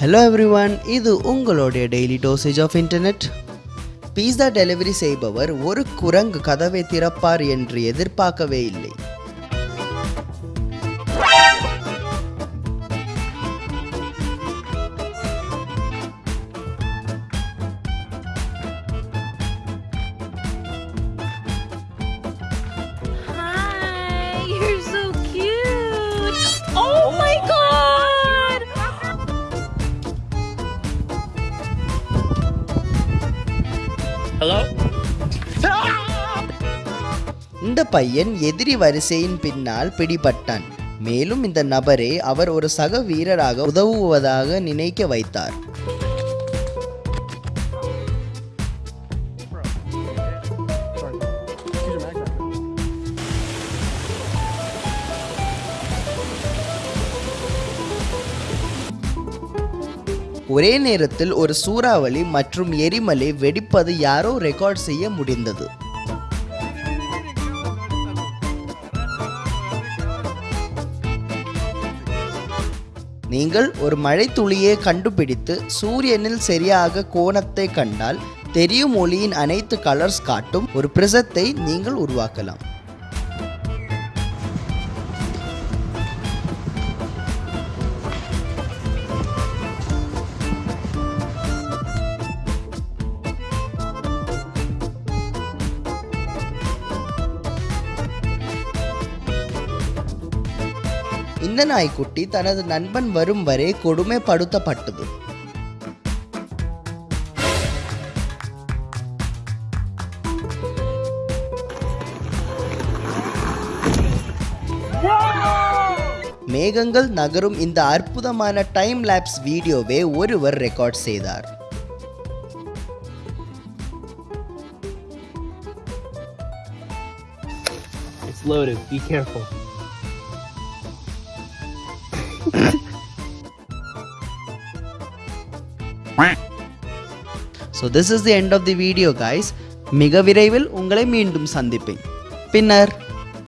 Hello everyone இது உங்களுடைய daily dosage of internet pizza delivery செய்பவர் ஒரு குரங்கு கதவை திறப்பார் என்று எதிர்பார்க்கவே இல்லை. ஹலோ இந்த பையன் எதிரி வரிசையின் பின்னால் பிடிபட்டான். மேலும் இந்த நபரே அவர் ஒரு சக வீரராக உதவுவதாக நினைக்க வைத்தார். ஒரே நேரத்தில் ஒரு சூறாவளி மற்றும் எரிமலை வெடிப்பது யாரோ ரெக்கார்ட் செய்ய முடிந்தது. நீங்கள் ஒரு மழைத்துளியை கண்டுபிடித்து சூரியனில் சரியாக கோணத்தை கண்டால் தெரியும் ஒளியின் அனைத்து கலர்ஸ் காட்டும் ஒரு பிரிசத்தை நீங்கள் உருவாக்கலாம். இந்த நாய்க்குட்டி தனது நண்பன் வரும் வரை கொடுமைப்படுத்தப்பட்டது மேகங்கள் நகரும் இந்த அற்புதமான டைம் லேப்ஸ் வீடியோவை ஒருவர் ரெக்கார்ட் செய்தார் It's loaded. Be careful. So this is the end of the video guys. மிக விரைவில் உங்களை மீண்டும் சந்திப்பேன். பின்னர்.